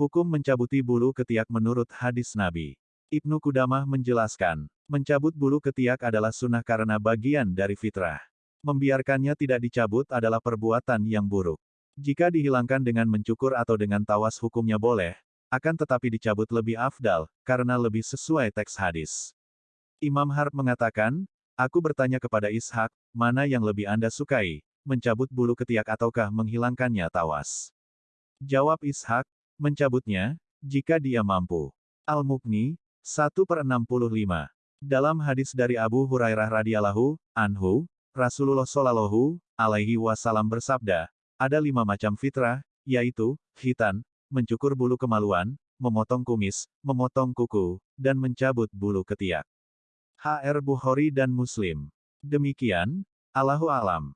Hukum mencabuti bulu ketiak menurut hadis Nabi. Ibnu Kudamah menjelaskan, mencabut bulu ketiak adalah sunnah karena bagian dari fitrah. Membiarkannya tidak dicabut adalah perbuatan yang buruk. Jika dihilangkan dengan mencukur atau dengan tawas hukumnya boleh, akan tetapi dicabut lebih afdal, karena lebih sesuai teks hadis. Imam Harb mengatakan, Aku bertanya kepada Ishak, mana yang lebih Anda sukai, mencabut bulu ketiak ataukah menghilangkannya tawas? Jawab Ishak, mencabutnya, jika dia mampu. Al-Mukni, 1 per 65. Dalam hadis dari Abu Hurairah radhiyallahu anhu, Rasulullah shallallahu alaihi wasallam bersabda, ada lima macam fitrah, yaitu, khitan, mencukur bulu kemaluan, memotong kumis, memotong kuku, dan mencabut bulu ketiak. HR Bukhari dan Muslim. Demikian, Allahu alam.